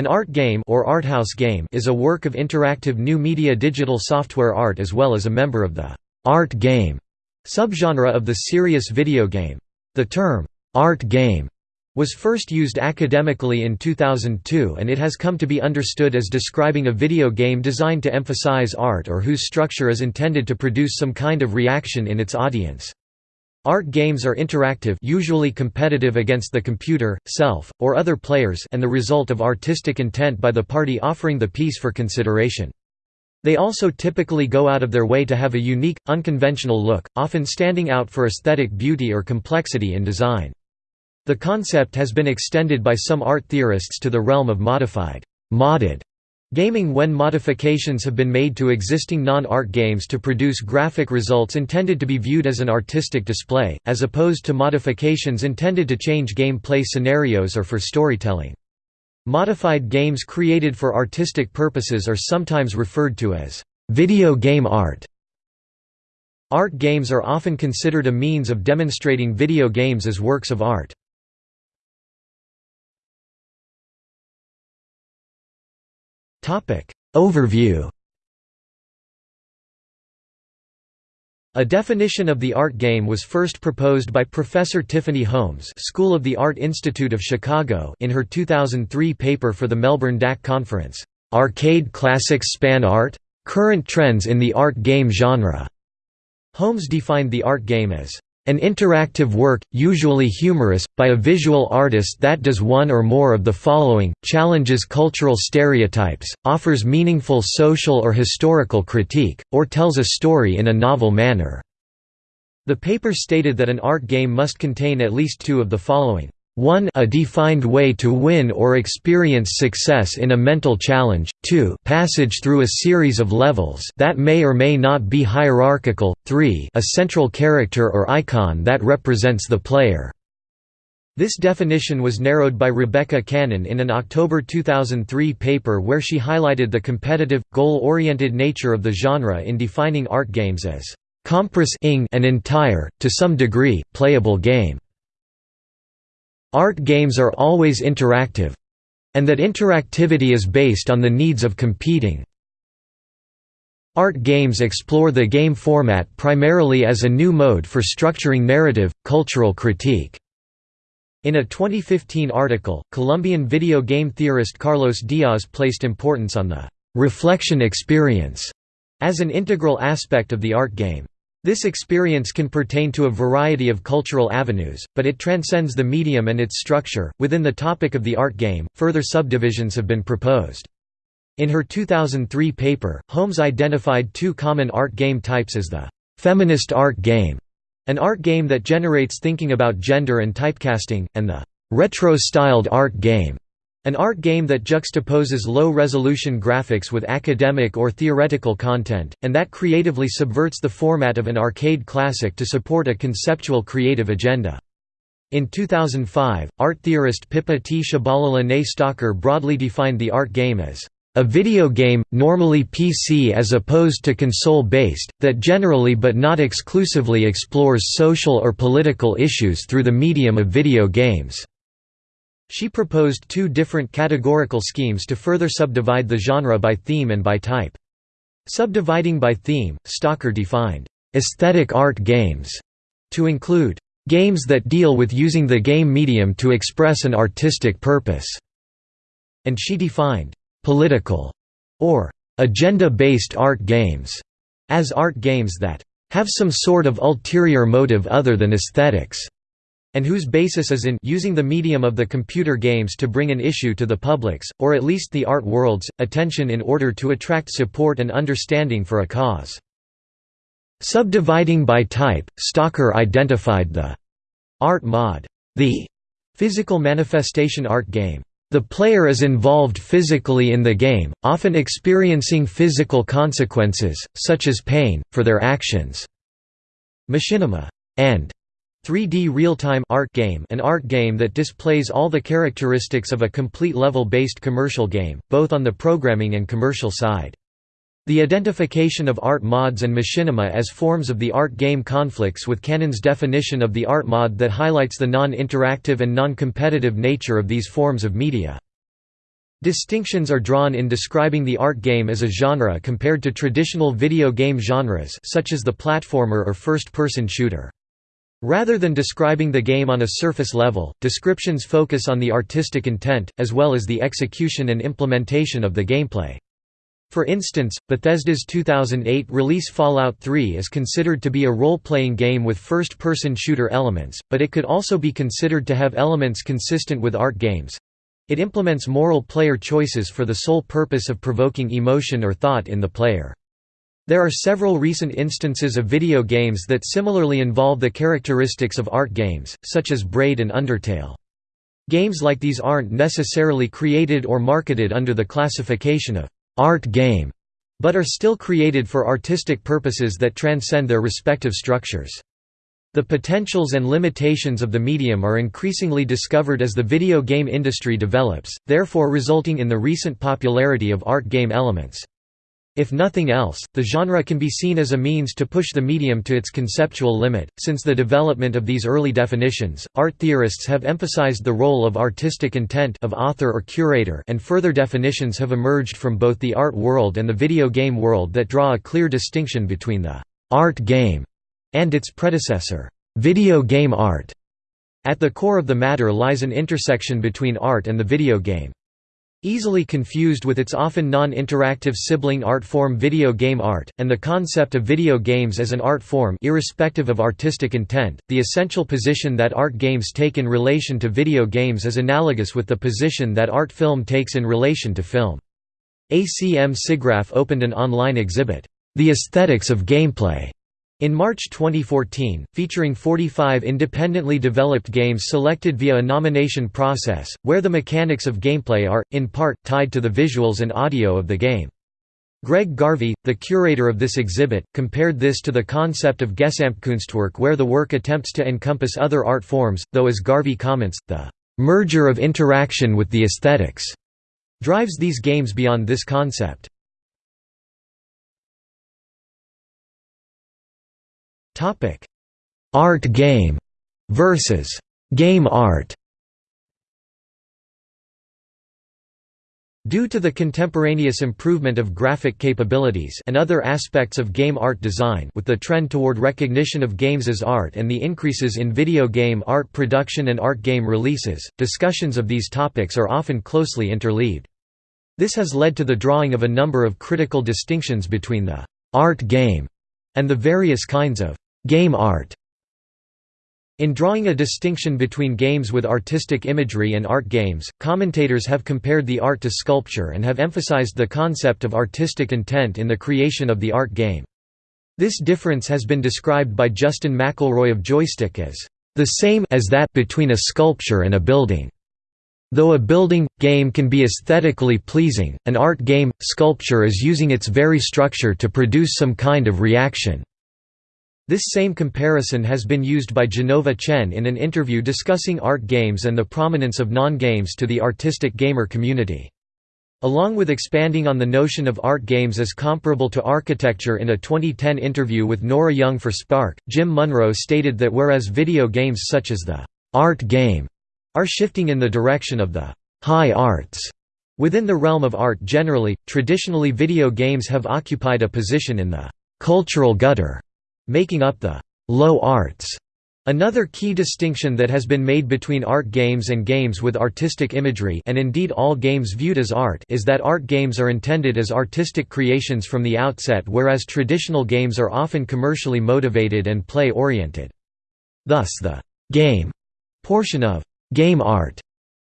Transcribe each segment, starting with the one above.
An art game or arthouse game is a work of interactive new media digital software art as well as a member of the art game subgenre of the serious video game. The term art game was first used academically in 2002 and it has come to be understood as describing a video game designed to emphasize art or whose structure is intended to produce some kind of reaction in its audience. Art games are interactive usually competitive against the computer, self, or other players and the result of artistic intent by the party offering the piece for consideration. They also typically go out of their way to have a unique, unconventional look, often standing out for aesthetic beauty or complexity in design. The concept has been extended by some art theorists to the realm of modified modded Gaming when modifications have been made to existing non-art games to produce graphic results intended to be viewed as an artistic display, as opposed to modifications intended to change gameplay scenarios or for storytelling. Modified games created for artistic purposes are sometimes referred to as video game art. Art games are often considered a means of demonstrating video games as works of art. Overview A definition of the art game was first proposed by Professor Tiffany Holmes School of the Art Institute of Chicago in her 2003 paper for the Melbourne DAC conference, "'Arcade Classics Spawn Art? Current Trends in the Art Game Genre". Holmes defined the art game as an interactive work, usually humorous, by a visual artist that does one or more of the following, challenges cultural stereotypes, offers meaningful social or historical critique, or tells a story in a novel manner." The paper stated that an art game must contain at least two of the following 1 a defined way to win or experience success in a mental challenge, 2 passage through a series of levels that may or may not be hierarchical, 3 a central character or icon that represents the player. This definition was narrowed by Rebecca Cannon in an October 2003 paper where she highlighted the competitive, goal-oriented nature of the genre in defining art games as compris an entire, to some degree, playable game. Art games are always interactive and that interactivity is based on the needs of competing. Art games explore the game format primarily as a new mode for structuring narrative, cultural critique. In a 2015 article, Colombian video game theorist Carlos Diaz placed importance on the «reflection experience» as an integral aspect of the art game. This experience can pertain to a variety of cultural avenues, but it transcends the medium and its structure. Within the topic of the art game, further subdivisions have been proposed. In her 2003 paper, Holmes identified two common art game types as the feminist art game, an art game that generates thinking about gender and typecasting, and the retro-styled art game, an art game that juxtaposes low-resolution graphics with academic or theoretical content, and that creatively subverts the format of an arcade classic to support a conceptual creative agenda. In 2005, art theorist Pippa Tshabalala Stalker broadly defined the art game as a video game, normally PC as opposed to console-based, that generally but not exclusively explores social or political issues through the medium of video games. She proposed two different categorical schemes to further subdivide the genre by theme and by type. Subdividing by theme, Stalker defined, "...aesthetic art games", to include, "...games that deal with using the game medium to express an artistic purpose", and she defined, "...political", or "...agenda-based art games", as art games that "...have some sort of ulterior motive other than aesthetics." And whose basis is in using the medium of the computer games to bring an issue to the public's, or at least the art world's, attention in order to attract support and understanding for a cause. Subdividing by type, Stalker identified the art mod, the physical manifestation art game. The player is involved physically in the game, often experiencing physical consequences, such as pain, for their actions. Machinima and 3D real-time art game an art game that displays all the characteristics of a complete level-based commercial game, both on the programming and commercial side. The identification of art mods and machinima as forms of the art game conflicts with Cannon's definition of the art mod that highlights the non-interactive and non-competitive nature of these forms of media. Distinctions are drawn in describing the art game as a genre compared to traditional video game genres such as the platformer or first-person shooter. Rather than describing the game on a surface level, descriptions focus on the artistic intent, as well as the execution and implementation of the gameplay. For instance, Bethesda's 2008 release Fallout 3 is considered to be a role-playing game with first-person shooter elements, but it could also be considered to have elements consistent with art games. It implements moral player choices for the sole purpose of provoking emotion or thought in the player. There are several recent instances of video games that similarly involve the characteristics of art games, such as Braid and Undertale. Games like these aren't necessarily created or marketed under the classification of art game, but are still created for artistic purposes that transcend their respective structures. The potentials and limitations of the medium are increasingly discovered as the video game industry develops, therefore resulting in the recent popularity of art game elements. If nothing else, the genre can be seen as a means to push the medium to its conceptual limit. Since the development of these early definitions, art theorists have emphasized the role of artistic intent of author or curator, and further definitions have emerged from both the art world and the video game world that draw a clear distinction between the art game and its predecessor, video game art. At the core of the matter lies an intersection between art and the video game. Easily confused with its often non-interactive sibling art form video game art, and the concept of video games as an art form irrespective of artistic intent, the essential position that art games take in relation to video games is analogous with the position that art film takes in relation to film. ACM SIGGRAPH opened an online exhibit, The Aesthetics of Gameplay, in March 2014, featuring 45 independently developed games selected via a nomination process, where the mechanics of gameplay are, in part, tied to the visuals and audio of the game. Greg Garvey, the curator of this exhibit, compared this to the concept of Gesamtkunstwerk where the work attempts to encompass other art forms, though as Garvey comments, the "...merger of interaction with the aesthetics," drives these games beyond this concept. Topic: Art game versus game art. Due to the contemporaneous improvement of graphic capabilities and other aspects of game art design with the trend toward recognition of games as art and the increases in video game art production and art game releases, discussions of these topics are often closely interleaved. This has led to the drawing of a number of critical distinctions between the «art game» and the various kinds of Game art in drawing a distinction between games with artistic imagery and art games, commentators have compared the art to sculpture and have emphasized the concept of artistic intent in the creation of the art game. This difference has been described by Justin McElroy of Joystiq as, "...the same as that between a sculpture and a building." Though a building, game can be aesthetically pleasing, an art game, sculpture is using its very structure to produce some kind of reaction. This same comparison has been used by Jenova Chen in an interview discussing art games and the prominence of non-games to the artistic gamer community. Along with expanding on the notion of art games as comparable to architecture in a 2010 interview with Nora Young for Spark, Jim Munroe stated that whereas video games such as the «art game» are shifting in the direction of the «high arts», within the realm of art generally, traditionally video games have occupied a position in the «cultural gutter» making up the «low arts». Another key distinction that has been made between art games and games with artistic imagery and indeed all games viewed as art is that art games are intended as artistic creations from the outset whereas traditional games are often commercially motivated and play-oriented. Thus the «game» portion of «game art»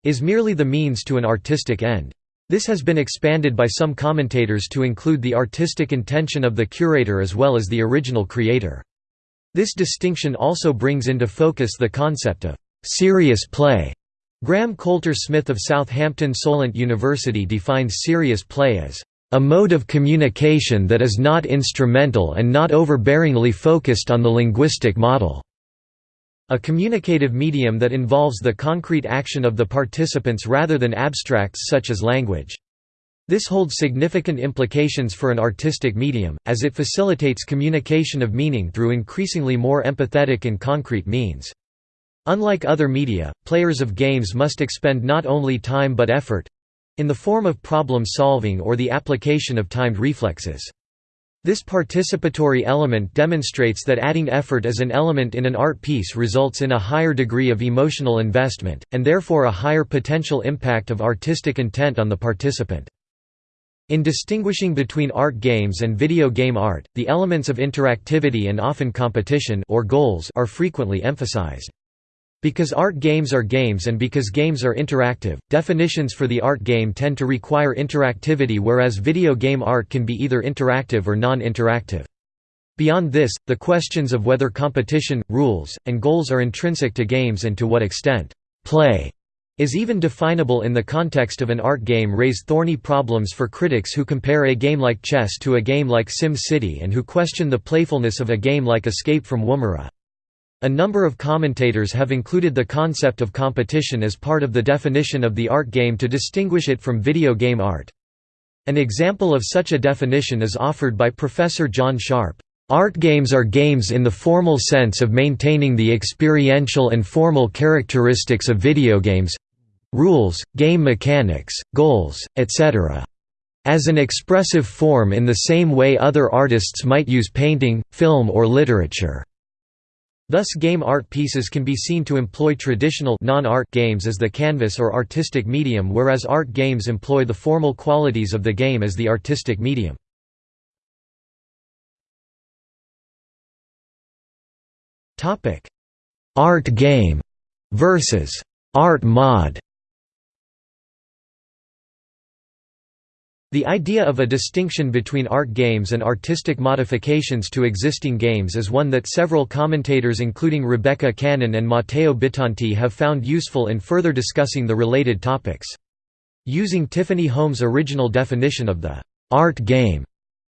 is merely the means to an artistic end. This has been expanded by some commentators to include the artistic intention of the curator as well as the original creator. This distinction also brings into focus the concept of «serious play». Graham Coulter Smith of Southampton Solent University defines serious play as a mode of communication that is not instrumental and not overbearingly focused on the linguistic model. A communicative medium that involves the concrete action of the participants rather than abstracts such as language. This holds significant implications for an artistic medium, as it facilitates communication of meaning through increasingly more empathetic and concrete means. Unlike other media, players of games must expend not only time but effort, in the form of problem solving or the application of timed reflexes. This participatory element demonstrates that adding effort as an element in an art piece results in a higher degree of emotional investment, and therefore a higher potential impact of artistic intent on the participant. In distinguishing between art games and video game art, the elements of interactivity and often competition or goals are frequently emphasized. Because art games are games and because games are interactive, definitions for the art game tend to require interactivity whereas video game art can be either interactive or non-interactive. Beyond this, the questions of whether competition, rules, and goals are intrinsic to games and to what extent play is even definable in the context of an art game raise thorny problems for critics who compare a game like chess to a game like Sim City and who question the playfulness of a game like Escape from Woomera. A number of commentators have included the concept of competition as part of the definition of the art game to distinguish it from video game art. An example of such a definition is offered by Professor John Sharp. Art games are games in the formal sense of maintaining the experiential and formal characteristics of video games—rules, game mechanics, goals, etc. As an expressive form in the same way other artists might use painting, film or literature. Thus game art pieces can be seen to employ traditional non-art games as the canvas or artistic medium whereas art games employ the formal qualities of the game as the artistic medium. Art game versus art mod The idea of a distinction between art games and artistic modifications to existing games is one that several commentators including Rebecca Cannon and Matteo Bittanti have found useful in further discussing the related topics. Using Tiffany Holmes' original definition of the «art game»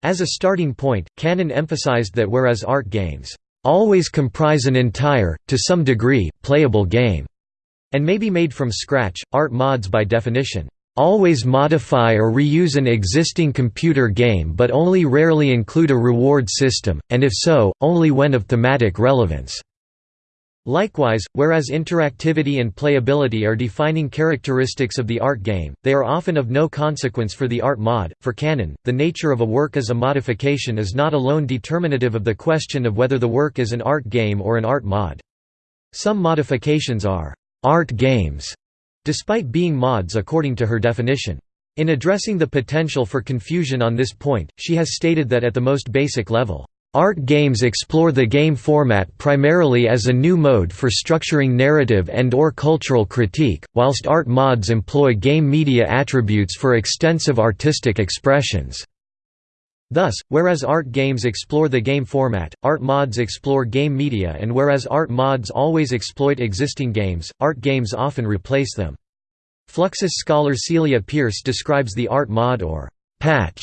as a starting point, Cannon emphasized that whereas art games «always comprise an entire, to some degree, playable game» and may be made from scratch, art mods by definition always modify or reuse an existing computer game but only rarely include a reward system, and if so, only when of thematic relevance. Likewise, whereas interactivity and playability are defining characteristics of the art game, they are often of no consequence for the art mod. For Cannon, the nature of a work as a modification is not alone determinative of the question of whether the work is an art game or an art mod. Some modifications are art games despite being mods according to her definition. In addressing the potential for confusion on this point, she has stated that at the most basic level, Art games explore the game format primarily as a new mode for structuring narrative and or cultural critique, whilst art mods employ game media attributes for extensive artistic expressions. Thus, whereas art games explore the game format, art mods explore game media and whereas art mods always exploit existing games, art games often replace them. Fluxus scholar Celia Pearce describes the art mod or «patch»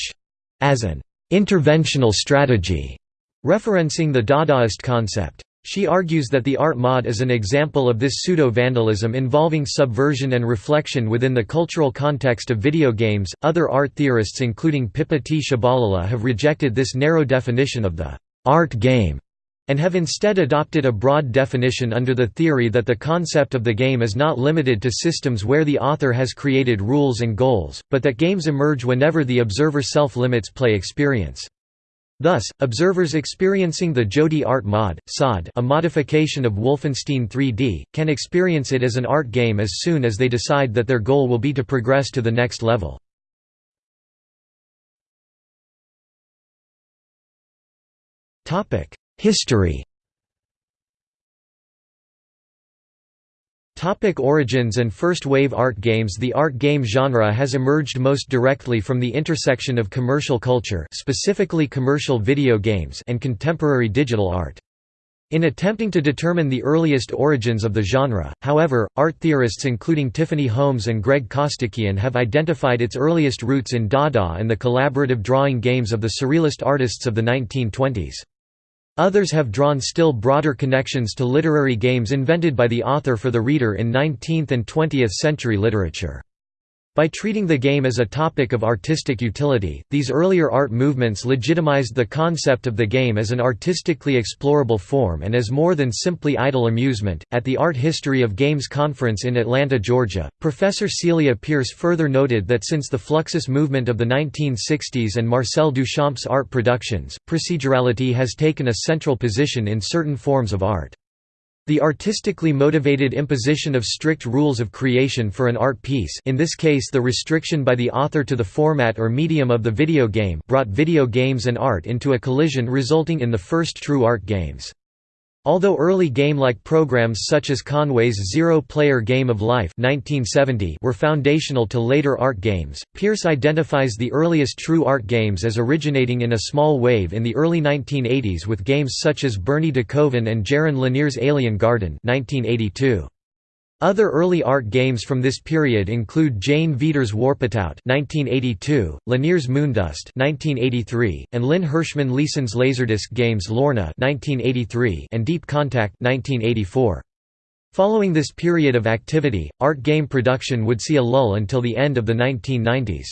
as an «interventional strategy», referencing the Dadaist concept. She argues that the art mod is an example of this pseudo-vandalism involving subversion and reflection within the cultural context of video games. Other art theorists including Pippa Tshabalala have rejected this narrow definition of the art game and have instead adopted a broad definition under the theory that the concept of the game is not limited to systems where the author has created rules and goals, but that games emerge whenever the observer self-limits play experience. Thus, observers experiencing the Jodi art mod, SOD a modification of Wolfenstein 3D, can experience it as an art game as soon as they decide that their goal will be to progress to the next level. History Topic origins and first-wave art games The art game genre has emerged most directly from the intersection of commercial culture specifically commercial video games and contemporary digital art. In attempting to determine the earliest origins of the genre, however, art theorists including Tiffany Holmes and Greg Costikyan have identified its earliest roots in Dada and the collaborative drawing games of the Surrealist artists of the 1920s. Others have drawn still broader connections to literary games invented by the author for the reader in 19th and 20th century literature. By treating the game as a topic of artistic utility, these earlier art movements legitimized the concept of the game as an artistically explorable form and as more than simply idle amusement. At the Art History of Games Conference in Atlanta, Georgia, Professor Celia Pearce further noted that since the Fluxus movement of the 1960s and Marcel Duchamp's art productions, procedurality has taken a central position in certain forms of art. The artistically motivated imposition of strict rules of creation for an art piece in this case the restriction by the author to the format or medium of the video game brought video games and art into a collision resulting in the first true art games. Although early game-like programs such as Conway's Zero-Player Game of Life 1970 were foundational to later art games, Pearce identifies the earliest true art games as originating in a small wave in the early 1980s with games such as Bernie DeKoven and Jaron Lanier's Alien Garden 1982. Other early art games from this period include Jane Veeder's Warpitout (1982), Lanier's Moondust (1983), and Lynn Hershman Leeson's Laserdisc games Lorna (1983) and Deep Contact (1984). Following this period of activity, art game production would see a lull until the end of the 1990s.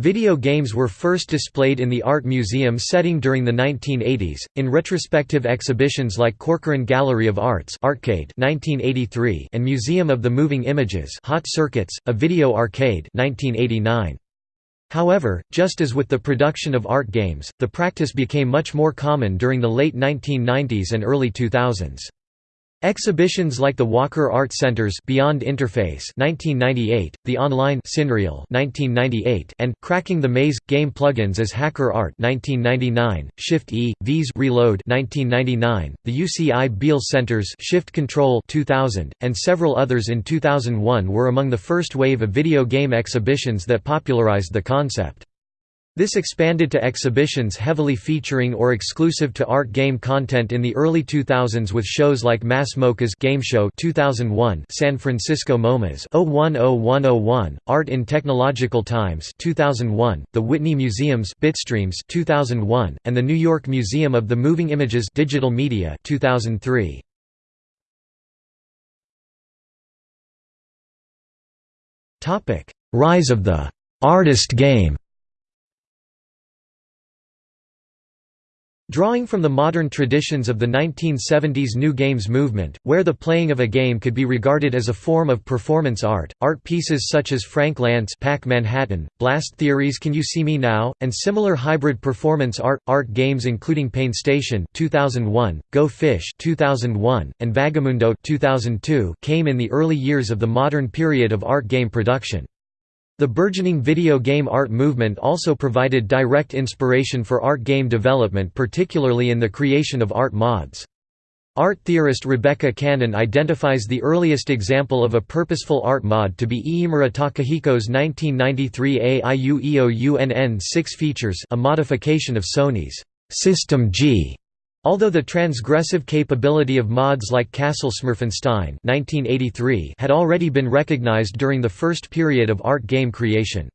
Video games were first displayed in the Art Museum setting during the 1980s, in retrospective exhibitions like Corcoran Gallery of Arts Artcade 1983 and Museum of the Moving Images Hot Circuits, a video arcade 1989. However, just as with the production of art games, the practice became much more common during the late 1990s and early 2000s. Exhibitions like the Walker Art Center's Beyond Interface 1998, the online Cinreal 1998, and Cracking the Maze game plugins as Hacker Art 1999, Shift E, V's Reload 1999, the UCI Beall Center's Shift Control 2000, and several others in 2001 were among the first wave of video game exhibitions that popularized the concept. This expanded to exhibitions heavily featuring or exclusive to art game content in the early 2000s with shows like Mass MoCa's Game Show 2001, San Francisco MoMA's 010101, Art in Technological Times 2001, the Whitney Museum's Bitstreams 2001, and the New York Museum of the Moving Images Digital Media 2003. Rise of the artist game Drawing from the modern traditions of the 1970s New Games movement, where the playing of a game could be regarded as a form of performance art, art pieces such as Frank Lantz Pac Manhattan, Blast Theories Can You See Me Now, and similar hybrid performance art, art games including Paintstation 2001, Go Fish 2001, and Vagamundo 2002 came in the early years of the modern period of art game production. The burgeoning video game art movement also provided direct inspiration for art game development particularly in the creation of art mods. Art theorist Rebecca Cannon identifies the earliest example of a purposeful art mod to be Iimura Takahiko's 1993 AIUEOUNN 6 features a modification of Sony's System G Although the transgressive capability of mods like Castle Smurfenstein had already been recognized during the first period of art game creation.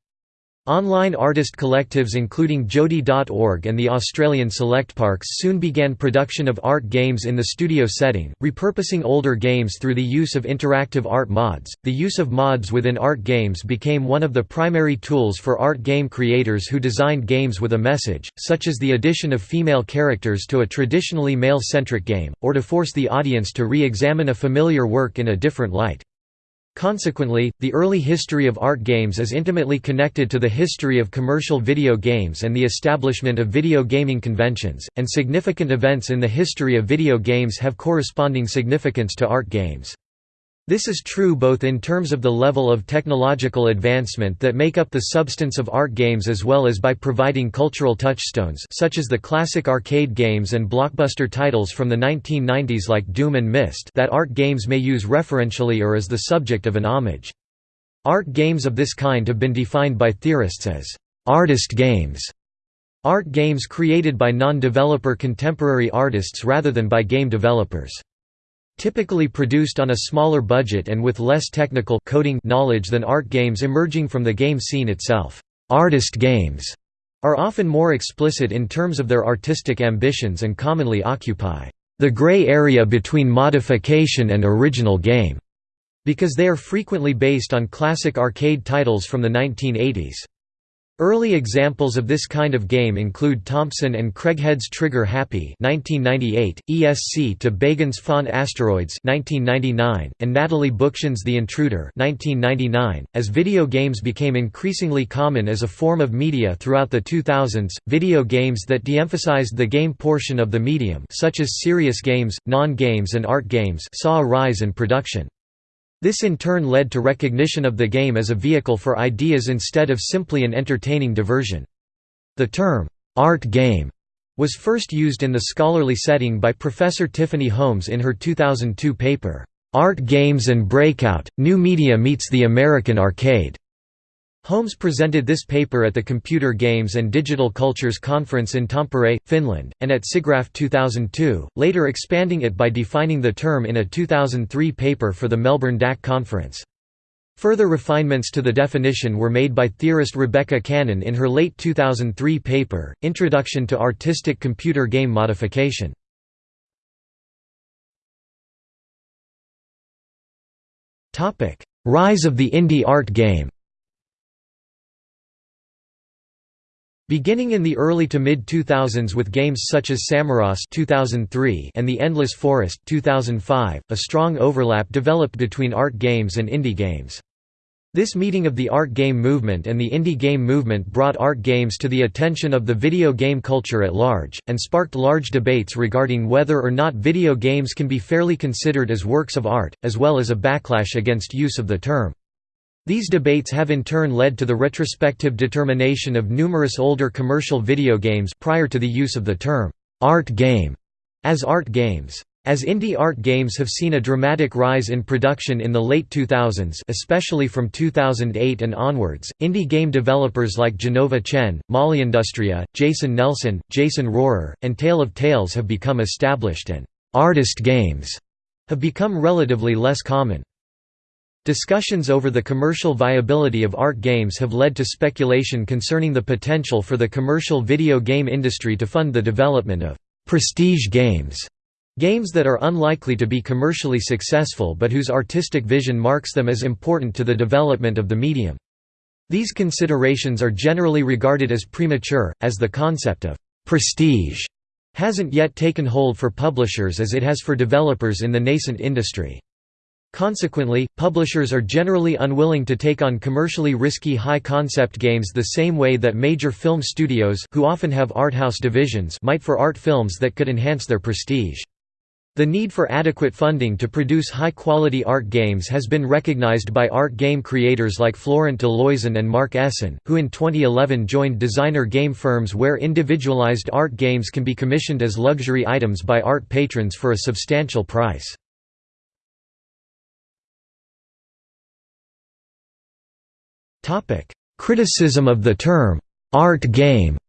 Online artist collectives including Jodi.org and the Australian Select Parks soon began production of art games in the studio setting, repurposing older games through the use of interactive art mods. The use of mods within art games became one of the primary tools for art game creators who designed games with a message, such as the addition of female characters to a traditionally male centric game, or to force the audience to re examine a familiar work in a different light. Consequently, the early history of art games is intimately connected to the history of commercial video games and the establishment of video gaming conventions, and significant events in the history of video games have corresponding significance to art games. This is true both in terms of the level of technological advancement that make up the substance of art games as well as by providing cultural touchstones such as the classic arcade games and blockbuster titles from the 1990s like Doom and Myst that art games may use referentially or as the subject of an homage. Art games of this kind have been defined by theorists as «artist games», art games created by non-developer contemporary artists rather than by game developers. Typically produced on a smaller budget and with less technical coding knowledge than art games emerging from the game scene itself. Artist games are often more explicit in terms of their artistic ambitions and commonly occupy the gray area between modification and original game. because they are frequently based on classic arcade titles from the 1980s. Early examples of this kind of game include Thompson and Craighead's Trigger Happy (1998), ESC to Begin's Font Asteroids (1999), and Natalie Bookchin's The Intruder (1999). As video games became increasingly common as a form of media throughout the 2000s, video games that de-emphasized the game portion of the medium, such as serious games, non-games, and art games, saw a rise in production. This in turn led to recognition of the game as a vehicle for ideas instead of simply an entertaining diversion. The term, art game, was first used in the scholarly setting by Professor Tiffany Holmes in her 2002 paper, Art Games and Breakout, New Media Meets the American Arcade. Holmes presented this paper at the Computer Games and Digital Cultures Conference in Tampere, Finland, and at SIGGRAPH 2002, later expanding it by defining the term in a 2003 paper for the Melbourne DAC Conference. Further refinements to the definition were made by theorist Rebecca Cannon in her late 2003 paper, Introduction to Artistic Computer Game Modification. Rise of the indie art game Beginning in the early to mid-2000s with games such as Samorost 2003 and The Endless Forest 2005, a strong overlap developed between art games and indie games. This meeting of the art game movement and the indie game movement brought art games to the attention of the video game culture at large, and sparked large debates regarding whether or not video games can be fairly considered as works of art, as well as a backlash against use of the term. These debates have in turn led to the retrospective determination of numerous older commercial video games prior to the use of the term, art game, as art games. As indie art games have seen a dramatic rise in production in the late 2000s especially from 2008 and onwards, indie game developers like Jenova Chen, Molleindustria, Jason Nelson, Jason Rohrer, and Tale of Tales have become established and «artist games» have become relatively less common. Discussions over the commercial viability of art games have led to speculation concerning the potential for the commercial video game industry to fund the development of «prestige games» games that are unlikely to be commercially successful but whose artistic vision marks them as important to the development of the medium. These considerations are generally regarded as premature, as the concept of «prestige» hasn't yet taken hold for publishers as it has for developers in the nascent industry. Consequently, publishers are generally unwilling to take on commercially risky high-concept games the same way that major film studios who often have art house divisions might for art films that could enhance their prestige. The need for adequate funding to produce high-quality art games has been recognized by art game creators like Florent Deloison and Mark Essen, who in 2011 joined designer game firms where individualized art games can be commissioned as luxury items by art patrons for a substantial price. Topic: Criticism of the term art game.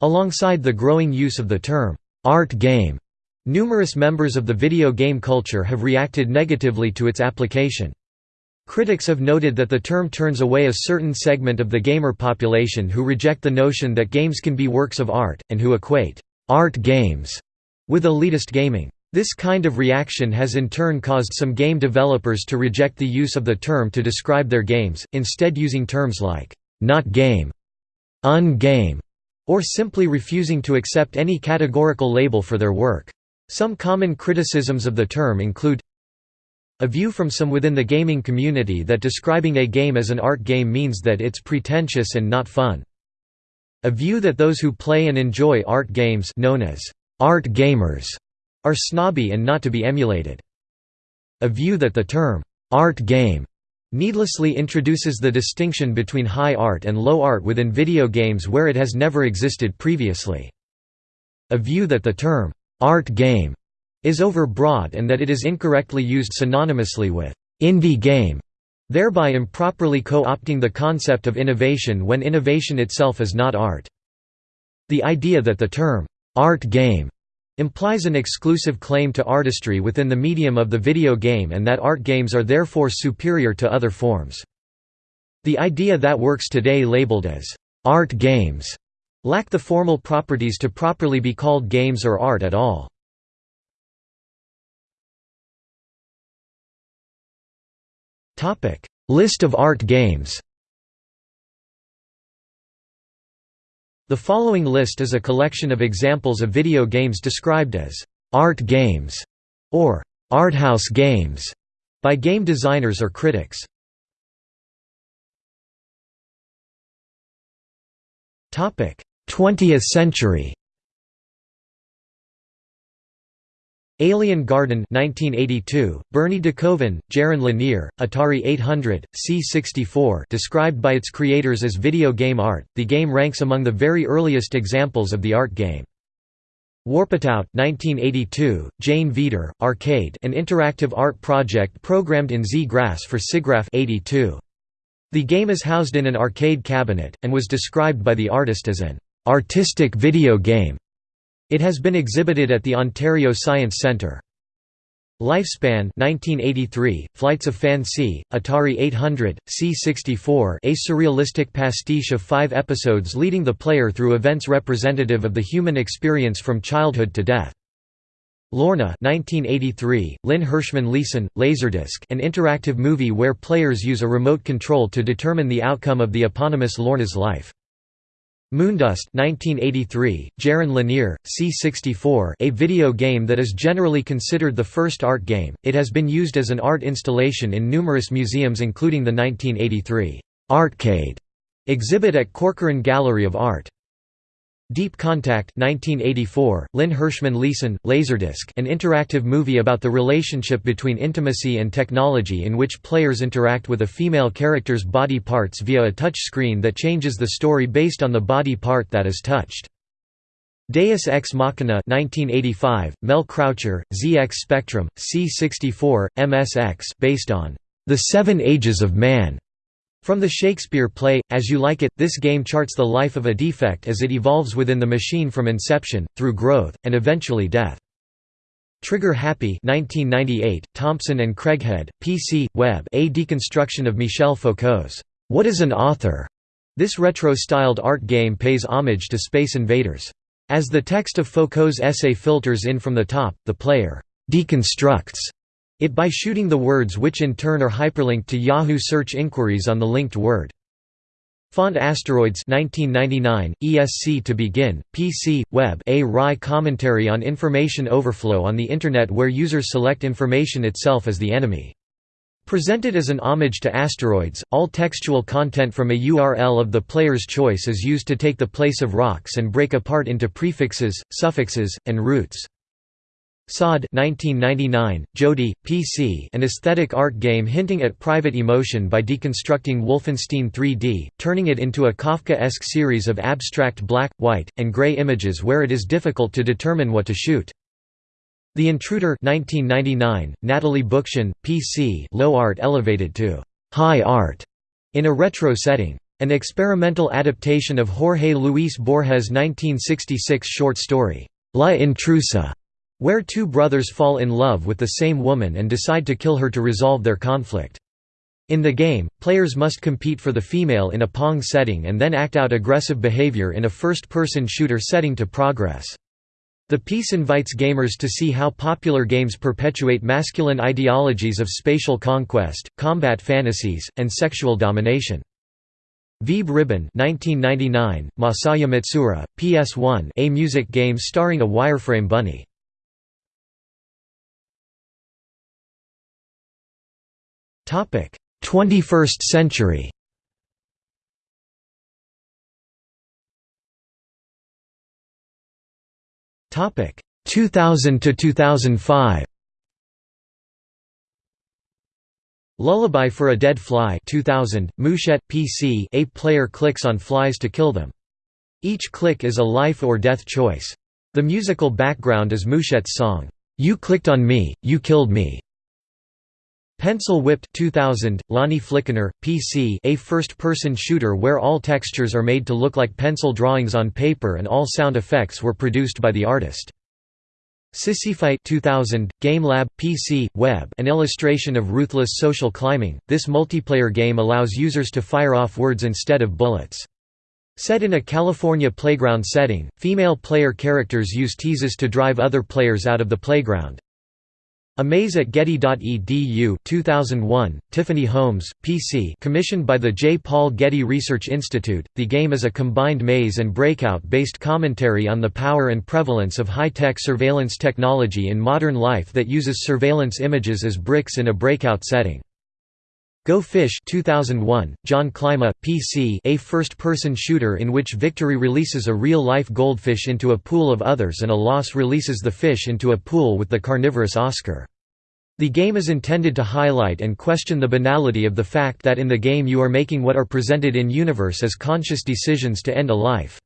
Alongside the growing use of the term art game, numerous members of the video game culture have reacted negatively to its application. Critics have noted that the term turns away a certain segment of the gamer population who reject the notion that games can be works of art, and who equate art games with elitist gaming. This kind of reaction has in turn caused some game developers to reject the use of the term to describe their games, instead using terms like, not game, un-game, or simply refusing to accept any categorical label for their work. Some common criticisms of the term include a view from some within the gaming community that describing a game as an art game means that it's pretentious and not fun. A view that those who play and enjoy art games known as art gamers are snobby and not to be emulated. A view that the term, art game, needlessly introduces the distinction between high art and low art within video games where it has never existed previously. A view that the term, art game, is overbroad and that it is incorrectly used synonymously with indie game, thereby improperly co-opting the concept of innovation when innovation itself is not art. The idea that the term, art game, implies an exclusive claim to artistry within the medium of the video game and that art games are therefore superior to other forms. The idea that works today labeled as art games lack the formal properties to properly be called games or art at all. List of art games The following list is a collection of examples of video games described as «art games» or «arthouse games» by game designers or critics. Topic: 20th century Alien Garden 1982, Bernie DeKoven, Jaron Lanier, Atari 800, C64 described by its creators as video game art, the game ranks among the very earliest examples of the art game. Warpitout 1982, Jane Veeder, Arcade an interactive art project programmed in Z-Grass for SIGGRAPH 82. The game is housed in an arcade cabinet, and was described by the artist as an «artistic video game». It has been exhibited at the Ontario Science Centre. Lifespan 1983, Flights of Fancy, Atari 800, C64 a surrealistic pastiche of five episodes leading the player through events representative of the human experience from childhood to death. Lorna 1983, Lynn Hershman Leeson, Laserdisc an interactive movie where players use a remote control to determine the outcome of the eponymous Lorna's life. Moondust 1983, Jaron Lanier, C64 a video game that is generally considered the first art game, it has been used as an art installation in numerous museums including the 1983 Artcade exhibit at Corcoran Gallery of Art. Deep Contact 1984, Lynn Hershman Leeson, Laserdisc an interactive movie about the relationship between intimacy and technology in which players interact with a female character's body parts via a touch screen that changes the story based on the body part that is touched. Deus Ex Machina 1985, Mel Croucher, ZX Spectrum, C64, MSX based on The Seven Ages of Man from the Shakespeare play, As You Like It, this game charts the life of a defect as it evolves within the machine from inception, through growth, and eventually death. Trigger Happy 1998, Thompson and Craighead, PC, Web a deconstruction of Michel Foucault's What is an Author? This retro-styled art game pays homage to Space Invaders. As the text of Foucault's essay filters in from the top, the player «deconstructs» it by shooting the words which in turn are hyperlinked to Yahoo search inquiries on the linked word. Font Asteroids 1999, ESC to begin, PC, Web a wry commentary on information overflow on the Internet where users select information itself as the enemy. Presented as an homage to asteroids, all textual content from a URL of the player's choice is used to take the place of rocks and break apart into prefixes, suffixes, and roots. Sod 1999, Jodi, PC an aesthetic art game hinting at private emotion by deconstructing Wolfenstein 3D, turning it into a Kafka-esque series of abstract black, white, and gray images where it is difficult to determine what to shoot. The Intruder 1999, Natalie Bookchin, PC low art elevated to high art in a retro setting. An experimental adaptation of Jorge Luis Borges' 1966 short story, La Intrusa, where two brothers fall in love with the same woman and decide to kill her to resolve their conflict. In the game, players must compete for the female in a Pong setting and then act out aggressive behavior in a first-person shooter setting to progress. The piece invites gamers to see how popular games perpetuate masculine ideologies of spatial conquest, combat fantasies, and sexual domination. Vib-Ribbon 1999, Masaya Matsuura, PS1 a music game starring a wireframe bunny. 21st century. Topic. 2000 to 2005 Lullaby for a Dead Fly 2000, Mouchette, PC a player clicks on flies to kill them. Each click is a life or death choice. The musical background is Mouchette's song, "'You Clicked on Me, You Killed Me' Pencil Whipped 2000, Lonnie Flickinger, PC a first-person shooter where all textures are made to look like pencil drawings on paper and all sound effects were produced by the artist. Sissyfight 2000, GameLab, PC, Web an illustration of ruthless social climbing, this multiplayer game allows users to fire off words instead of bullets. Set in a California playground setting, female player characters use teases to drive other players out of the playground. A Maze at Getty.edu 2001, Tiffany Holmes, PC commissioned by the J. Paul Getty Research Institute, the game is a combined maze and breakout-based commentary on the power and prevalence of high-tech surveillance technology in modern life that uses surveillance images as bricks in a breakout setting. Go Fish 2001, John Klima, PC a first-person shooter in which victory releases a real-life goldfish into a pool of others and a loss releases the fish into a pool with the carnivorous Oscar. The game is intended to highlight and question the banality of the fact that in the game you are making what are presented in universe as conscious decisions to end a life.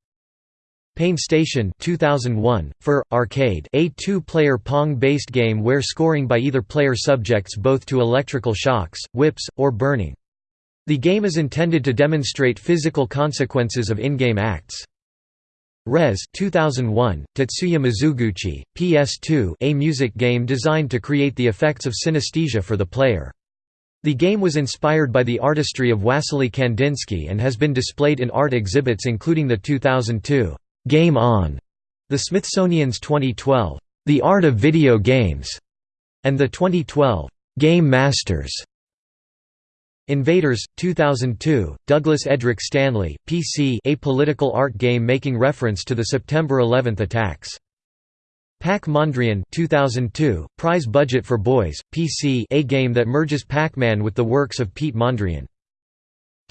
Pain Station 2001, for, arcade a two-player Pong-based game where scoring by either player subjects both to electrical shocks, whips, or burning. The game is intended to demonstrate physical consequences of in-game acts. Rez 2001, Tetsuya Mizuguchi, PS2 a music game designed to create the effects of synesthesia for the player. The game was inspired by the artistry of Wassily Kandinsky and has been displayed in art exhibits including the 2002 Game On, the Smithsonian's 2012 The Art of Video Games, and the 2012 Game Masters. Invaders, 2002, Douglas Edric Stanley, PC a political art game making reference to the September 11 attacks. Pac-Mondrian 2002, Prize Budget for Boys, PC a game that merges Pac-Man with the works of Piet Mondrian.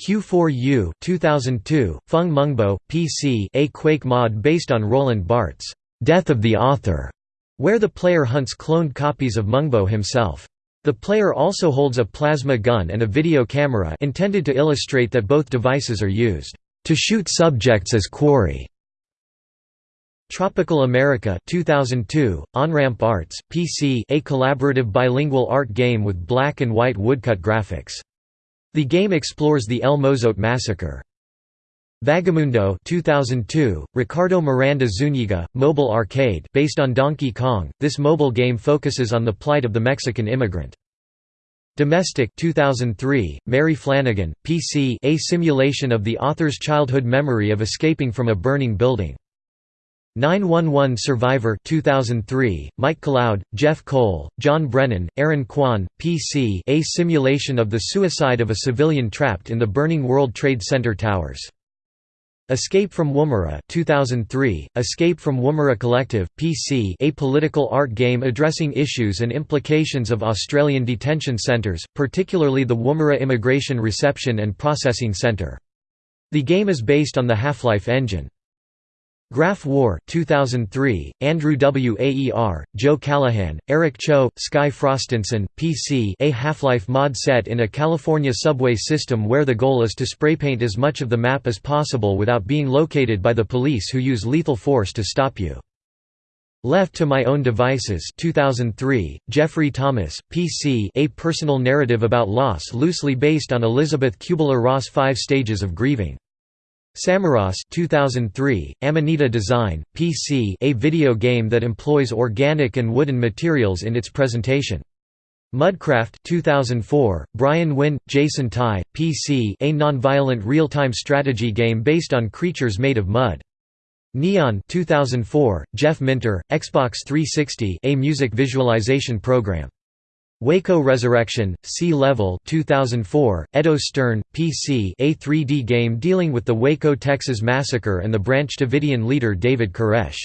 Q4U 2002, Feng Mengbo, PC a Quake mod based on Roland Barthes' Death of the Author, where the player hunts cloned copies of Mengbo himself. The player also holds a plasma gun and a video camera intended to illustrate that both devices are used to shoot subjects as quarry. Tropical America 2002, OnRamp Arts, PC a collaborative bilingual art game with black and white woodcut graphics. The game explores the El Mozote massacre. Vagamundo 2002, Ricardo Miranda Zuniga, mobile arcade based on Donkey Kong, this mobile game focuses on the plight of the Mexican immigrant. Domestic 2003, Mary Flanagan, PC a simulation of the author's childhood memory of escaping from a burning building. 911 Survivor 2003, Mike Cloud, Jeff Cole, John Brennan, Aaron Kwan, PC a simulation of the suicide of a civilian trapped in the burning World Trade Center towers. Escape from Woomera 2003, Escape from Woomera Collective, PC a political art game addressing issues and implications of Australian detention centres, particularly the Woomera Immigration Reception and Processing Centre. The game is based on the Half-Life engine. Graph War 2003, Andrew W. Aer, Joe Callahan, Eric Cho, Sky Frostenson, PC a Half-Life mod set in a California subway system where the goal is to spraypaint as much of the map as possible without being located by the police who use lethal force to stop you. Left to My Own Devices 2003, Jeffrey Thomas, PC a personal narrative about loss loosely based on Elizabeth Kubler-Ross' Five Stages of Grieving. Samorost 2003, Amanita Design, PC a video game that employs organic and wooden materials in its presentation. Mudcraft 2004, Brian Wynn, Jason Tai, PC a non-violent real-time strategy game based on creatures made of mud. Neon 2004, Jeff Minter, Xbox 360 a music visualization program. Waco Resurrection, C-Level 2004, Eddo Stern, PC a 3D game dealing with the Waco, Texas massacre and the Branch Davidian leader David Koresh.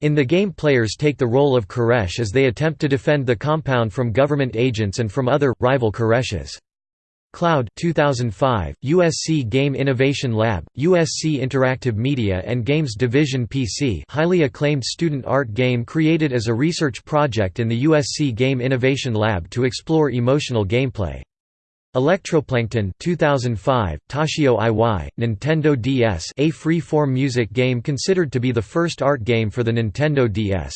In the game players take the role of Koresh as they attempt to defend the compound from government agents and from other, rival Koreshes. Cloud 2005, USC Game Innovation Lab, USC Interactive Media and Games Division PC highly acclaimed student art game created as a research project in the USC Game Innovation Lab to explore emotional gameplay. Electroplankton 2005, Toshio Iwai, Nintendo DS a free-form music game considered to be the first art game for the Nintendo DS.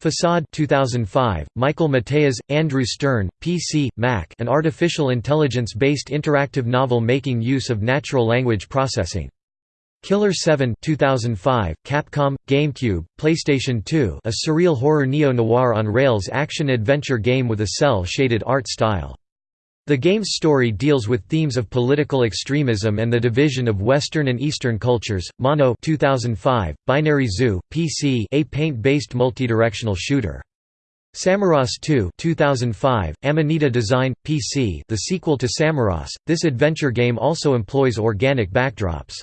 Facade 2005, Michael Mateas, Andrew Stern, PC, Mac an artificial intelligence-based interactive novel making use of natural language processing. Killer 7 2005, Capcom, GameCube, PlayStation 2 a surreal horror neo-noir on rails action-adventure game with a cel-shaded art style. The game's story deals with themes of political extremism and the division of Western and Eastern cultures. Mono 2005, Binary Zoo, PC a paint-based multidirectional shooter. Samorost 2 2005, Amanita Design, PC the sequel to Samorost, this adventure game also employs organic backdrops.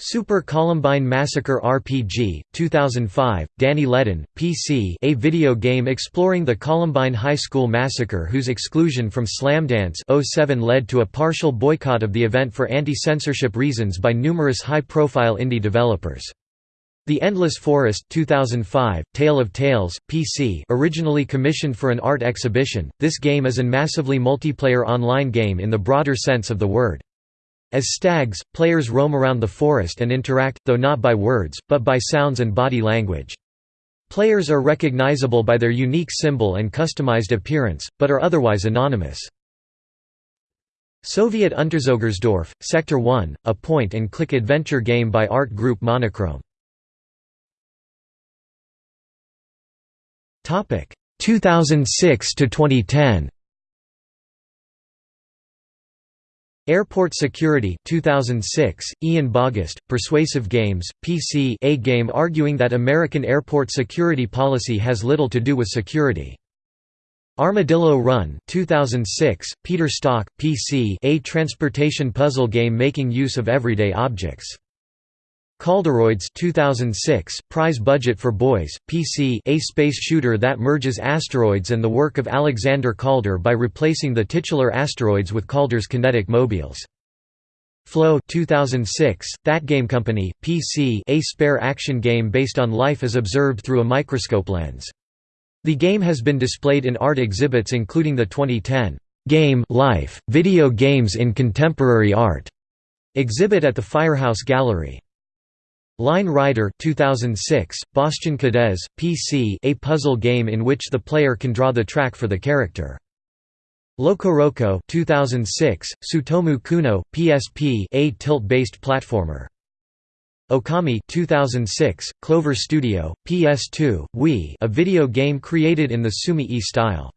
Super Columbine Massacre RPG, 2005, Danny Ledonne, PC a video game exploring the Columbine High School massacre whose exclusion from Slamdance 07 led to a partial boycott of the event for anti-censorship reasons by numerous high-profile indie developers. The Endless Forest 2005, Tale of Tales, PC originally commissioned for an art exhibition, this game is a massively multiplayer online game in the broader sense of the word. As stags, players roam around the forest and interact, though not by words, but by sounds and body language. Players are recognizable by their unique symbol and customized appearance, but are otherwise anonymous. Soviet Unterzogersdorf, Sector 1, a point-and-click adventure game by art group Monochrome. 2006 to 2010 Airport Security 2006, Ian Bogost, Persuasive Games, PC a game arguing that American airport security policy has little to do with security. Armadillo Run 2006, Peter Stock, PC a transportation puzzle game making use of everyday objects. Calderoids 2006, Prize Budget for Boys, PC a space shooter that merges asteroids and the work of Alexander Calder by replacing the titular asteroids with Calder's kinetic mobiles. Flow 2006, That Game Company, PC a spare action game based on life as observed through a microscope lens. The game has been displayed in art exhibits including the 2010 Game Life, Video Games in Contemporary Art exhibit at the Firehouse Gallery. Line Rider 2006, Bostyan Cadez, PC a puzzle game in which the player can draw the track for the character. LocoRoco 2006, Tsutomu Kuno, PSP a tilt-based platformer. Okami 2006, Clover Studio, PS2, Wii a video game created in the Sumi-E style.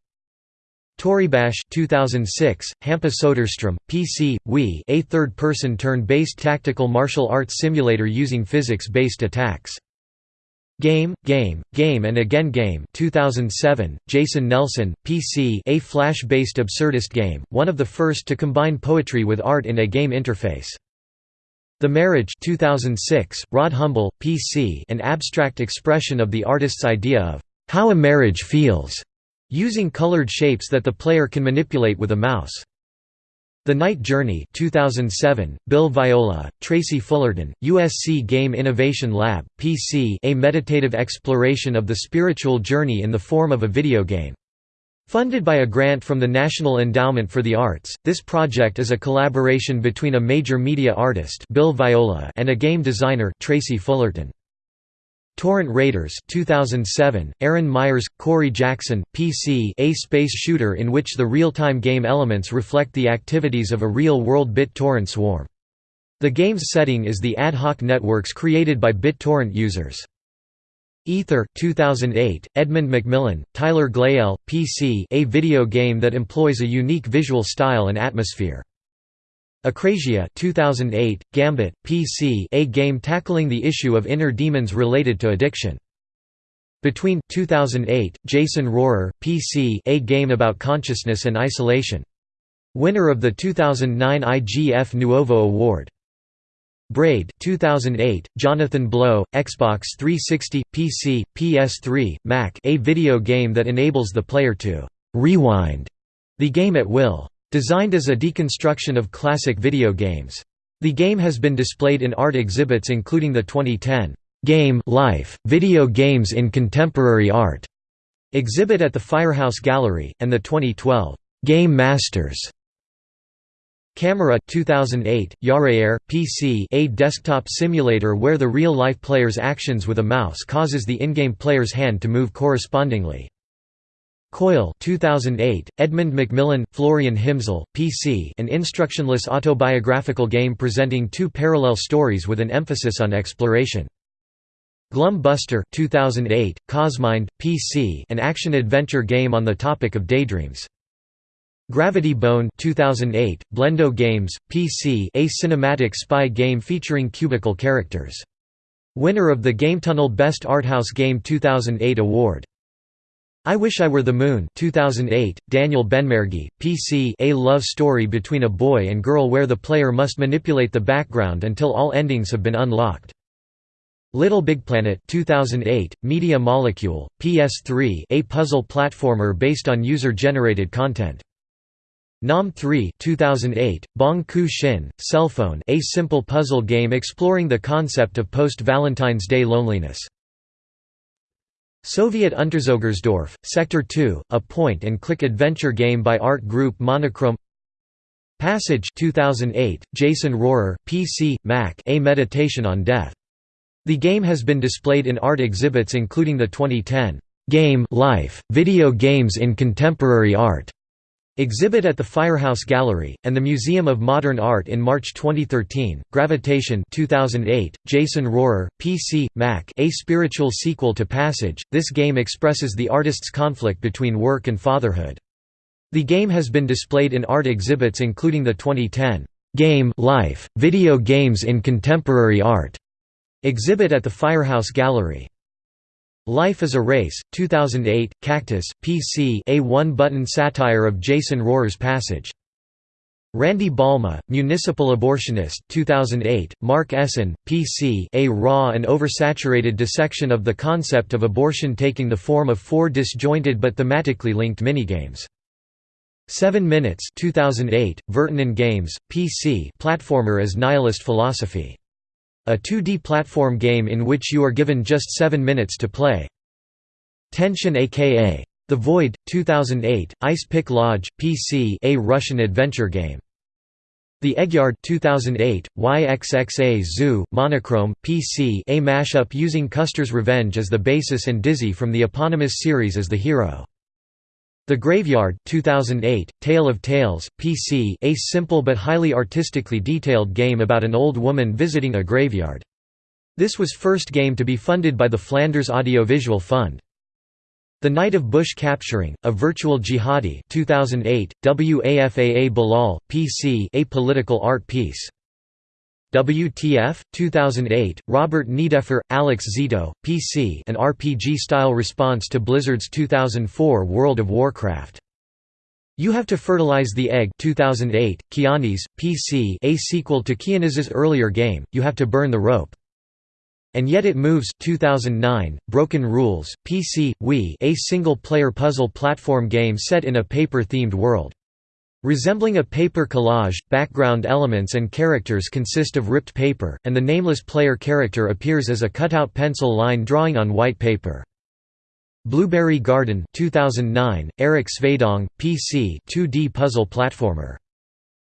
Toribash 2006, Hampa Soderstrom, PC, Wii a third-person turn-based tactical martial arts simulator using physics-based attacks. Game, Game, Game and Again Game 2007, Jason Nelson, PC a flash-based absurdist game, one of the first to combine poetry with art in a game interface. The Marriage 2006, Rod Humble, PC an abstract expression of the artist's idea of how a marriage feels using colored shapes that the player can manipulate with a mouse. The Night Journey 2007, Bill Viola, Tracy Fullerton, USC Game Innovation Lab, PC a meditative exploration of the spiritual journey in the form of a video game. Funded by a grant from the National Endowment for the Arts, this project is a collaboration between a major media artist Bill Viola and a game designer Tracy Fullerton. Torrent Raiders 2007, Aaron Myers, Corey Jackson, PC a space shooter in which the real-time game elements reflect the activities of a real-world BitTorrent swarm. The game's setting is the ad hoc networks created by BitTorrent users. Aether 2008, Edmund McMillen, Tyler Glaiel, PC a video game that employs a unique visual style and atmosphere. Acrasia 2008, Gambit, PC a game tackling the issue of inner demons related to addiction. Between 2008, Jason Rohrer, PC a game about consciousness and isolation. Winner of the 2009 IGF Nuovo Award. Braid 2008, Jonathan Blow, Xbox 360, PC, PS3, Mac a video game that enables the player to «rewind» the game at will. Designed as a deconstruction of classic video games. The game has been displayed in art exhibits including the 2010 Game Life, Video Games in Contemporary Art exhibit at the Firehouse Gallery, and the 2012 Game Masters Camera 2008, Yarair, PC a desktop simulator where the real-life player's actions with a mouse causes the in-game player's hand to move correspondingly. Coil 2008, Edmund McMillen, Florian Himsel, PC an instructionless autobiographical game presenting two parallel stories with an emphasis on exploration. Glum Buster 2008, Cosmind, PC an action-adventure game on the topic of daydreams. Gravity Bone 2008, Blendo Games, PC a cinematic spy game featuring cubicle characters. Winner of the GameTunnel Best Arthouse Game 2008 award. I Wish I Were the Moon 2008, Daniel Benmergui, PC A love story between a boy and girl where the player must manipulate the background until all endings have been unlocked. Little Big Planet 2008, Media Molecule, PS3 a puzzle platformer based on user-generated content. Nom 3 2008, Bong Ku Shin, Cellphone a simple puzzle game exploring the concept of post-Valentine's Day loneliness. Soviet Unterzogersdorf, Sector 2, a point-and-click adventure game by art group Monochrome Passage 2008, Jason Rohrer, PC, Mac A Meditation on Death. The game has been displayed in art exhibits including the 2010 Game Life, Video Games in Contemporary Art exhibit at the Firehouse Gallery, and the Museum of Modern Art in March 2013. Gravitation 2008, Jason Rohrer, PC, Mac a spiritual sequel to Passage, this game expresses the artist's conflict between work and fatherhood. The game has been displayed in art exhibits including the 2010 Game Life, Video Games in Contemporary Art exhibit at the Firehouse Gallery. Life is a Race, 2008, Cactus, PC a one-button satire of Jason Rohrer's Passage. Randy Balma, Municipal Abortionist 2008, Mark Essen, PC a raw and oversaturated dissection of the concept of abortion taking the form of four disjointed but thematically linked minigames. 7 Minutes 2008, Vertonen Games, PC platformer as nihilist philosophy a 2D platform game in which you are given just 7 minutes to play. Tension aka The Void, 2008, Ice Pick Lodge, PC a Russian adventure game. The Eggyard 2008, YXXA Zoo, Monochrome, PC a mashup using Custer's Revenge as the basis and Dizzy from the eponymous series as the hero. The Graveyard 2008, Tale of Tales, PC a simple but highly artistically detailed game about an old woman visiting a graveyard. This was first game to be funded by the Flanders Audiovisual Fund. The Night of Bush Capturing, a Virtual Jihadi 2008, WAFAA Bilal, PC a political art piece. WTF, 2008, Robert Niedeffer, Alex Zito, PC an RPG-style response to Blizzard's 2004 World of Warcraft. You Have to Fertilize the Egg 2008, Kianis, PC a sequel to Kianis's earlier game, You Have to Burn the Rope. And Yet It Moves 2009, Broken Rules, PC, Wii a single-player puzzle platform game set in a paper-themed world. Resembling a paper collage, background elements and characters consist of ripped paper, and the nameless player character appears as a cutout pencil line drawing on white paper. Blueberry Garden 2009, Erik Svedäng, PC 2D puzzle platformer.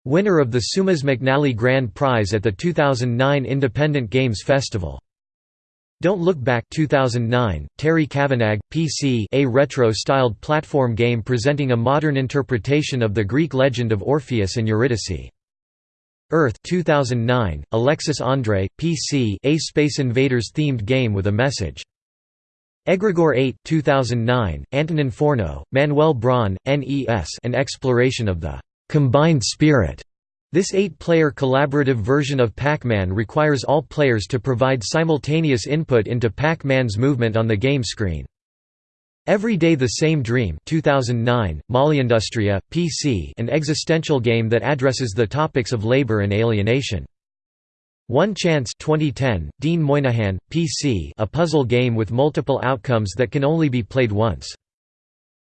Winner of the Seumas McNally Grand Prize at the 2009 Independent Games Festival. Don't Look Back 2009, Terry Cavanagh, PC a retro-styled platform game presenting a modern interpretation of the Greek legend of Orpheus and Eurydice. Earth 2009, Alexis Andre, PC a Space Invaders themed game with a message. Egregore 8 2009, Antonin Fourneau, Manuel Braun, NES an exploration of the «combined spirit» This eight-player collaborative version of Pac-Man requires all players to provide simultaneous input into Pac-Man's movement on the game screen. Every Day the Same Dream 2009, Industria, PC an existential game that addresses the topics of labor and alienation. One Chance 2010, Dean Moynihan, PC a puzzle game with multiple outcomes that can only be played once.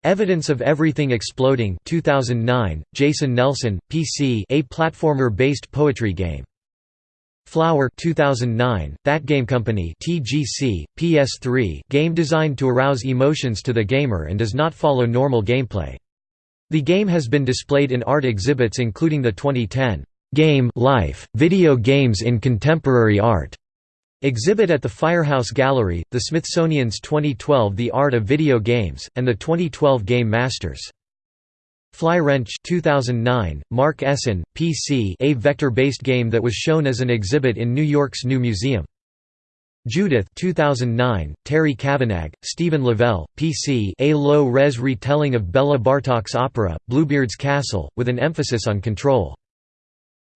Evidence of Everything Exploding 2009, Jason Nelson, PC a platformer-based poetry game. Flower 2009, That Game Company TGC, PS3 game designed to arouse emotions to the gamer and does not follow normal gameplay. The game has been displayed in art exhibits including the 2010 Game Life, Video Games in Contemporary Art Exhibit at the Firehouse Gallery, the Smithsonian's 2012 The Art of Video Games, and the 2012 Game Masters. Fly Wrench 2009, Mark Essen, PC a vector-based game that was shown as an exhibit in New York's New Museum. Judith 2009, Terry Cavanagh, Stephen Lavelle, PC a low-res retelling of Bela Bartok's opera, Bluebeard's Castle, with an emphasis on control.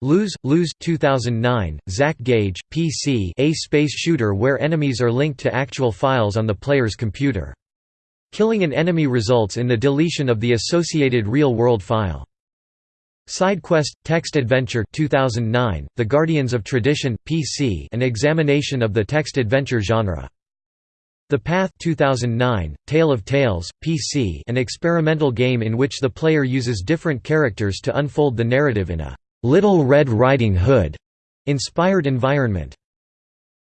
Lose, Lose 2009, Zach Gage, PC a space shooter where enemies are linked to actual files on the player's computer. Killing an enemy results in the deletion of the associated real-world file. SideQuest – Text Adventure 2009, The Guardians of Tradition PC an examination of the text adventure genre. The Path 2009, Tale of Tales, PC an experimental game in which the player uses different characters to unfold the narrative in a «Little Red Riding Hood» inspired environment.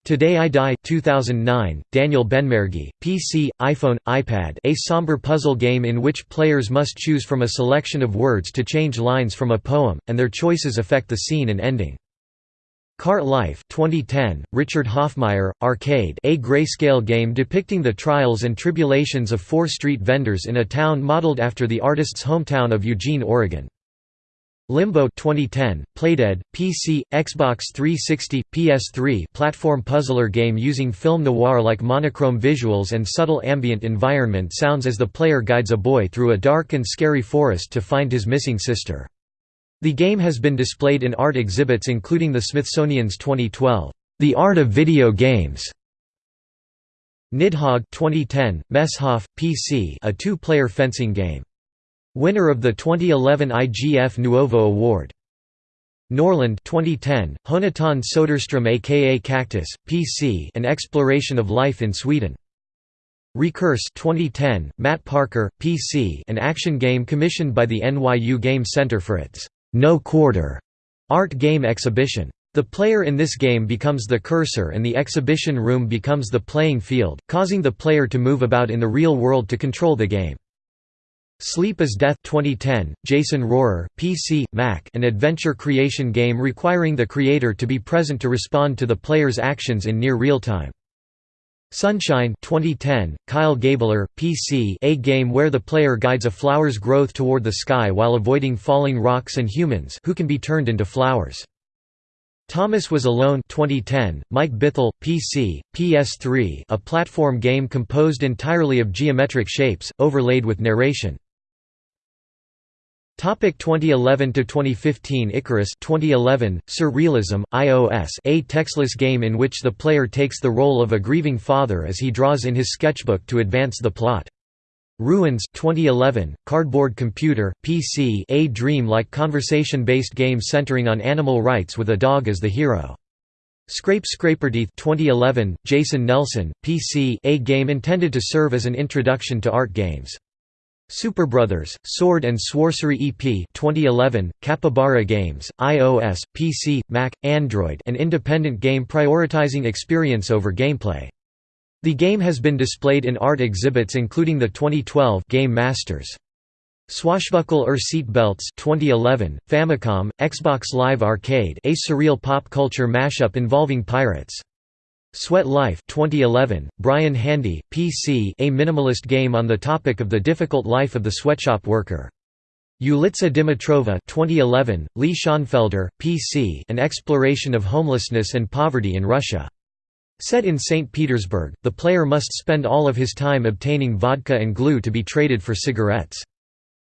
Today I Die 2009, Daniel Benmergui, PC, iPhone, iPad a somber puzzle game in which players must choose from a selection of words to change lines from a poem, and their choices affect the scene and ending. Cart Life 2010, Richard Hofmeier, Arcade a grayscale game depicting the trials and tribulations of four street vendors in a town modeled after the artist's hometown of Eugene, Oregon. Limbo 2010, Playdead, PC, Xbox 360, PS3 platform puzzler game using film noir-like monochrome visuals and subtle ambient environment sounds as the player guides a boy through a dark and scary forest to find his missing sister. The game has been displayed in art exhibits including the Smithsonian's 2012, "'The Art of Video Games' Nidhogg 2010, Messhof, PC a two-player fencing game. Winner of the 2011 IGF Nuovo Award. Norrland 2010, Jonatan Soderstrom aka Cactus, PC an exploration of life in Sweden. Recurse 2010, Matt Parker, PC an action game commissioned by the NYU Game Center for its no quarter art game exhibition. The player in this game becomes the cursor and the exhibition room becomes the playing field, causing the player to move about in the real world to control the game. Sleep is Death 2010, Jason Rohrer, PC, Mac an adventure creation game requiring the creator to be present to respond to the player's actions in near real time. Sunshine 2010, Kyle Gabler, PC a game where the player guides a flower's growth toward the sky while avoiding falling rocks and humans who can be turned into flowers. Thomas Was Alone 2010, Mike Bithell, PC, PS3 a platform game composed entirely of geometric shapes, overlaid with narration. Topic 2011 to 2015 Icarus 2011 Surrealism iOS a textless game in which the player takes the role of a grieving father as he draws in his sketchbook to advance the plot. Ruins 2011 Cardboard Computer PC a dream-like conversation-based game centering on animal rights with a dog as the hero. Scrape Scraperteeth 2011 Jason Nelson PC a game intended to serve as an introduction to art games. Superbrothers, Sword and Sworcery EP 2011, Capybara Games, iOS, PC, Mac, Android an independent game prioritizing experience over gameplay. The game has been displayed in art exhibits including the 2012 Game Masters. Swashbuckle or Seat Belts 2011, Famicom, Xbox Live Arcade a surreal pop culture mashup involving pirates. Sweat Life 2011, Brian Handy, PC a minimalist game on the topic of the difficult life of the sweatshop worker. Ulitsa Dimitrova 2011, Lee Schonfelder, PC an exploration of homelessness and poverty in Russia. Set in St. Petersburg, the player must spend all of his time obtaining vodka and glue to be traded for cigarettes.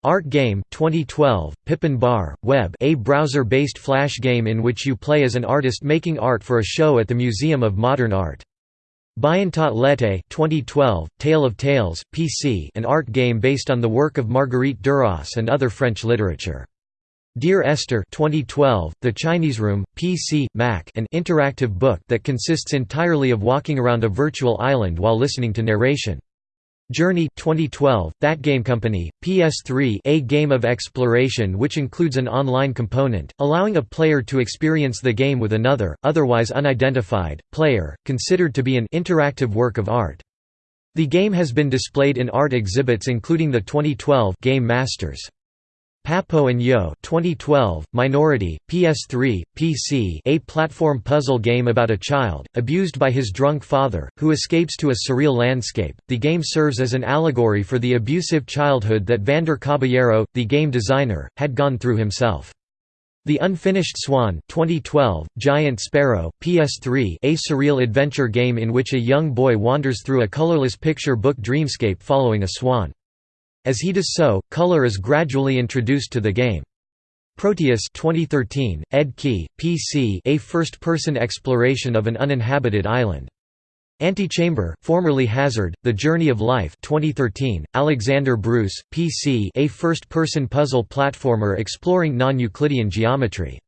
Art Game 2012, Pippin Barr, Web a browser-based flash game in which you play as an artist making art for a show at the Museum of Modern Art. Bientôt l'été 2012, Tale of Tales, PC an art game based on the work of Marguerite Duras and other French literature. Dear Esther 2012, The Chinese Room, PC, Mac an interactive book that consists entirely of walking around a virtual island while listening to narration. Journey 2012, That Game Company, PS3 a game of exploration which includes an online component, allowing a player to experience the game with another, otherwise unidentified, player, considered to be an interactive work of art. The game has been displayed in art exhibits including the 2012 Game Masters. Papo and Yo 2012, Minority, PS3, PC a platform puzzle game about a child, abused by his drunk father, who escapes to a surreal landscape. The game serves as an allegory for the abusive childhood that Vander Caballero, the game designer, had gone through himself. The Unfinished Swan 2012, Giant Sparrow, PS3 a surreal adventure game in which a young boy wanders through a colorless picture book dreamscape following a swan. As he does so, color is gradually introduced to the game. Proteus 2013, Ed Key, PC a first-person exploration of an uninhabited island. Antichamber, formerly Hazard, The Journey of Life 2013, Alexander Bruce, PC a first-person puzzle platformer exploring non-Euclidean geometry.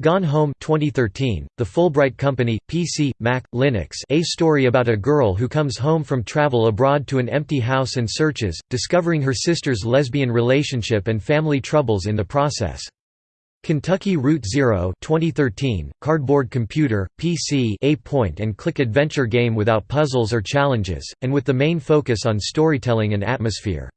Gone Home 2013, The Fulbright Company, PC, Mac, Linux a story about a girl who comes home from travel abroad to an empty house and searches, discovering her sister's lesbian relationship and family troubles in the process. Kentucky Route Zero 2013, Cardboard Computer, PC a point-and-click adventure game without puzzles or challenges, and with the main focus on storytelling and atmosphere.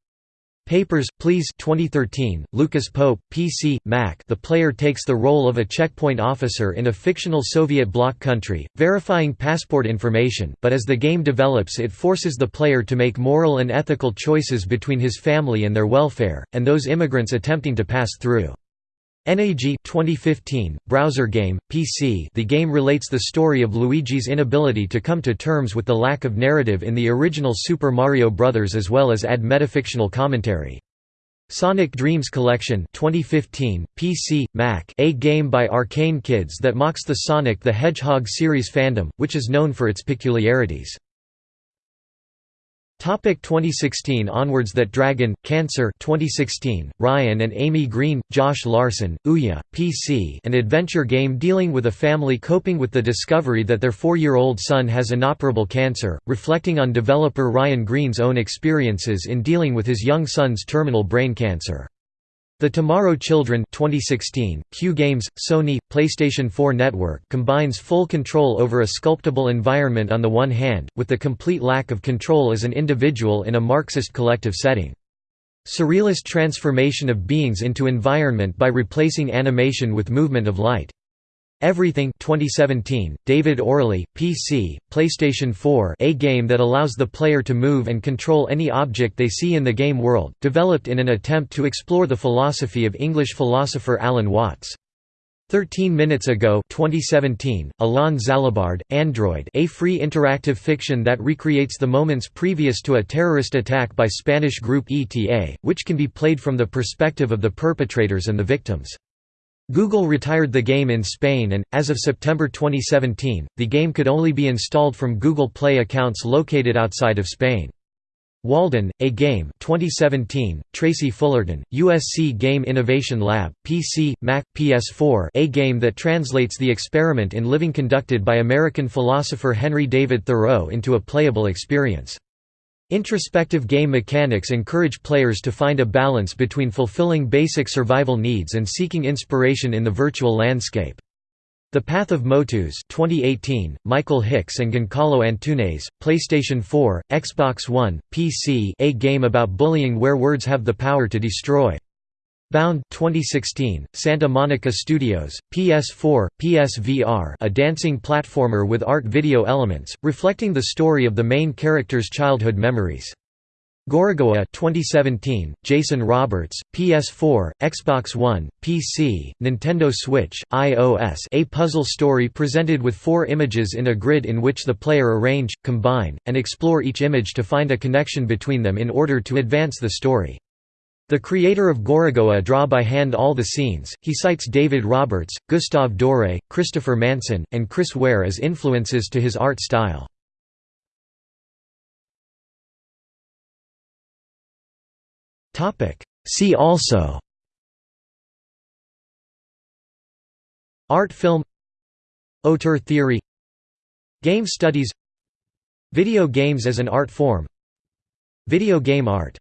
Papers, Please. 2013, Lucas Pope, PC, Mac. The player takes the role of a checkpoint officer in a fictional Soviet bloc country, verifying passport information, but as the game develops it forces the player to make moral and ethical choices between his family and their welfare, and those immigrants attempting to pass through. NAG 2015, browser game, PC The game relates the story of Luigi's inability to come to terms with the lack of narrative in the original Super Mario Bros. as well as add metafictional commentary. Sonic Dreams Collection 2015, PC, Mac a game by Arcane Kids that mocks the Sonic the Hedgehog series fandom, which is known for its peculiarities. Topic 2016 onwards That Dragon, Cancer 2016, Ryan and Amy Green, Josh Larson, Ouya, PC an adventure game dealing with a family coping with the discovery that their four-year-old son has inoperable cancer, reflecting on developer Ryan Green's own experiences in dealing with his young son's terminal brain cancer. The Tomorrow Children 2016, Q Games, Sony, PlayStation 4 Network combines full control over a sculptable environment on the one hand, with the complete lack of control as an individual in a Marxist collective setting. Surrealist transformation of beings into environment by replacing animation with movement of light. Everything 2017, David OReilly, PC, PlayStation 4 a game that allows the player to move and control any object they see in the game world, developed in an attempt to explore the philosophy of English philosopher Alan Watts. 13 Minutes Ago 2017, Alain Zalabard, Android a free interactive fiction that recreates the moments previous to a terrorist attack by Spanish group ETA, which can be played from the perspective of the perpetrators and the victims. Google retired the game in Spain and, as of September 2017, the game could only be installed from Google Play accounts located outside of Spain. Walden, a game 2017, Tracy Fullerton, USC Game Innovation Lab, PC, Mac, PS4 a game that translates the experiment in living conducted by American philosopher Henry David Thoreau into a playable experience. Introspective game mechanics encourage players to find a balance between fulfilling basic survival needs and seeking inspiration in the virtual landscape. The Path of Motus 2018, Michael Hicks and Giancarlo Antunes, PlayStation 4, Xbox One, PC a game about bullying where words have the power to destroy. Bound 2016, Santa Monica Studios, PS4, PSVR a dancing platformer with art video elements, reflecting the story of the main character's childhood memories. Gorogoa 2017, Jason Roberts, PS4, Xbox One, PC, Nintendo Switch, iOS a puzzle story presented with four images in a grid in which the player arrange, combine, and explore each image to find a connection between them in order to advance the story. The creator of Gorogoa draw by hand all the scenes. He cites David Roberts, Gustave Doré, Christopher Manson, and Chris Ware as influences to his art style. Topic: See also. Art film. Auteur theory. Game studies. Video games as an art form. Video game art